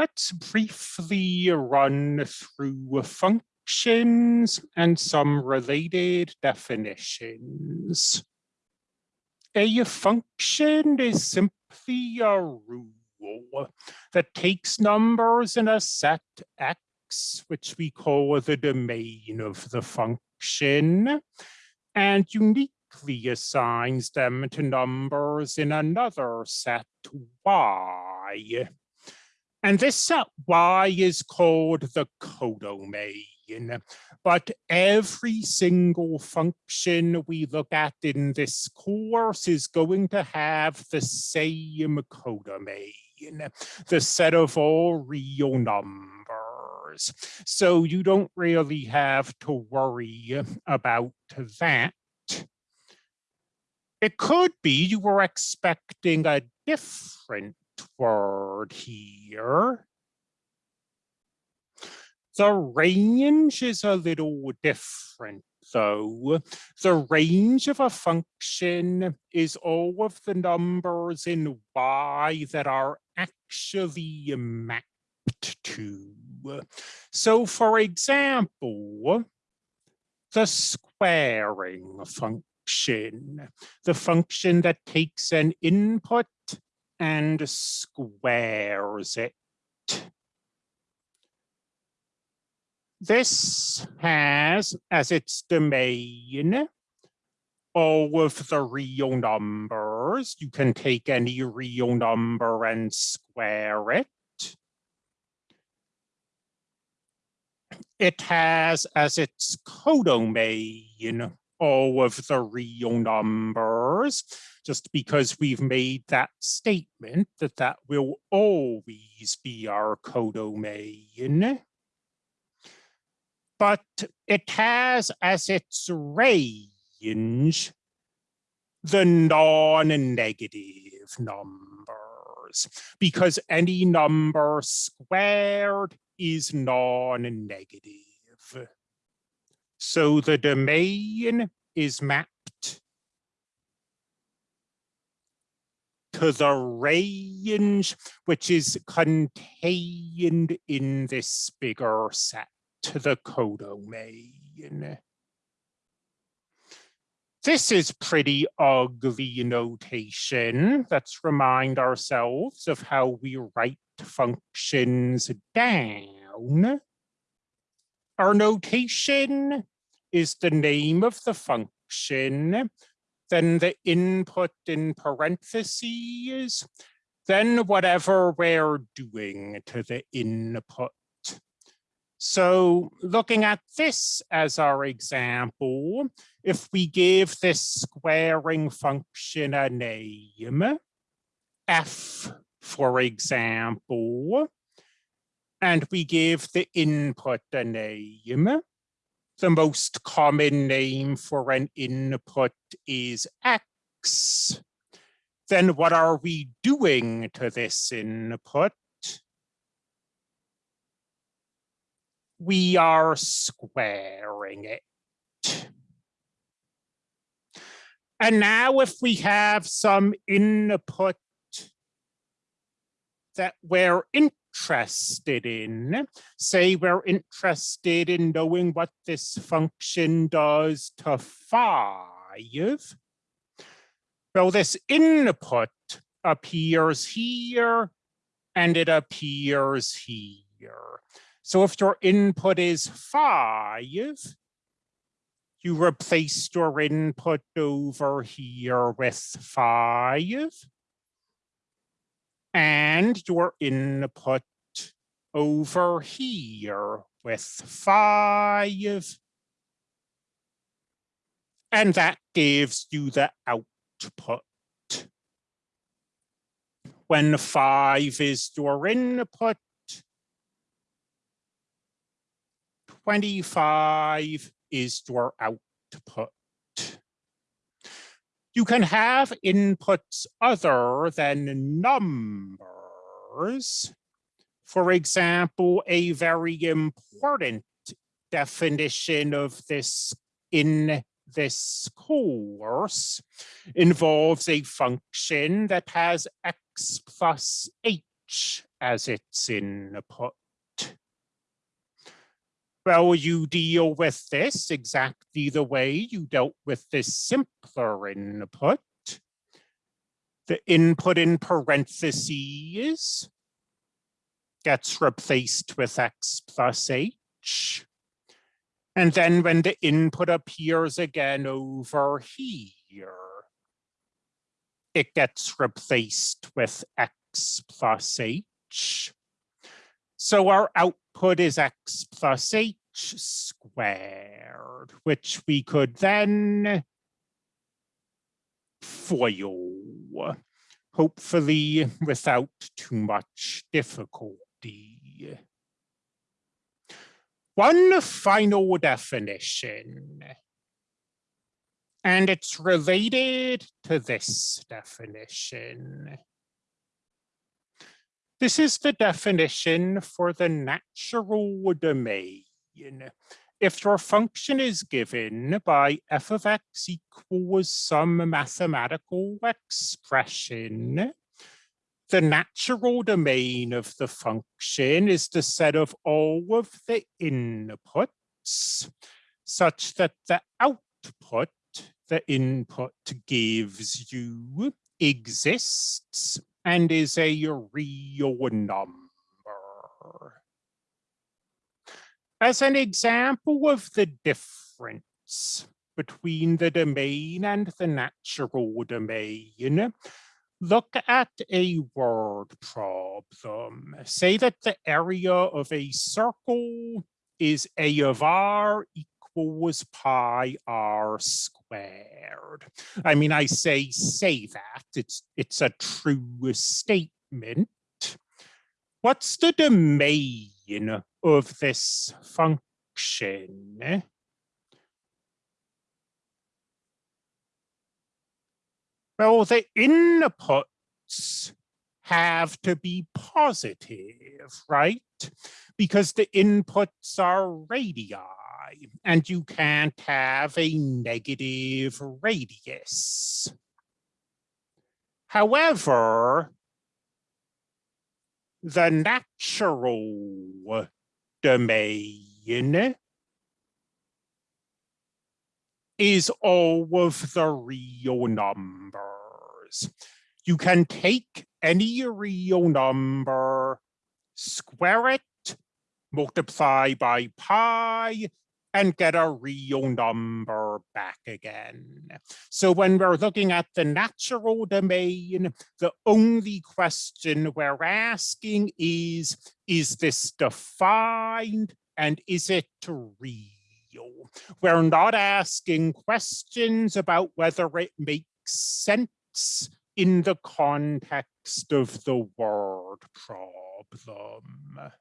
let's briefly run through functions and some related definitions. A function is simply a rule that takes numbers in a set X, which we call the domain of the function, and uniquely assigns them to numbers in another set Y. And this set Y is called the codomain but every single function we look at in this course is going to have the same codomain, the set of all real numbers. So you don't really have to worry about that. It could be you were expecting a different word here. The range is a little different though. The range of a function is all of the numbers in Y that are actually mapped to. So for example, the squaring function, the function that takes an input and squares it. This has as its domain all of the real numbers. You can take any real number and square it. It has as its codomain all of the real numbers, just because we've made that statement that that will always be our codomain but it has as its range the non-negative numbers because any number squared is non-negative. So the domain is mapped to the range which is contained in this bigger set to the codomain. This is pretty ugly notation. Let's remind ourselves of how we write functions down. Our notation is the name of the function, then the input in parentheses, then whatever we're doing to the input. So looking at this as our example, if we give this squaring function a name, f, for example, and we give the input a name, the most common name for an input is x, then what are we doing to this input? we are squaring it. And now if we have some input that we're interested in, say we're interested in knowing what this function does to five, well, this input appears here and it appears here. So if your input is five, you replace your input over here with five. And your input over here with five. And that gives you the output. When five is your input, 25 is your output. You can have inputs other than numbers. For example, a very important definition of this in this course involves a function that has x plus h as its input. Well, you deal with this exactly the way you dealt with this simpler input. The input in parentheses gets replaced with x plus h. And then when the input appears again over here, it gets replaced with x plus h. So our output is x plus h squared, which we could then FOIL, hopefully without too much difficulty. One final definition, and it's related to this definition. This is the definition for the natural domain. If your function is given by f of x equals some mathematical expression, the natural domain of the function is the set of all of the inputs such that the output the input gives you exists and is a real number. As an example of the difference between the domain and the natural domain, look at a word problem. Say that the area of a circle is a of r equals pi r squared. I mean, I say say that, it's, it's a true statement. What's the domain of this function? Well, the inputs have to be positive, right? Because the inputs are radii, and you can't have a negative radius. However, the natural domain is all of the real numbers. You can take any real number, square it, multiply by pi, and get a real number back again. So when we're looking at the natural domain, the only question we're asking is, is this defined and is it real? We're not asking questions about whether it makes sense in the context of the word problem.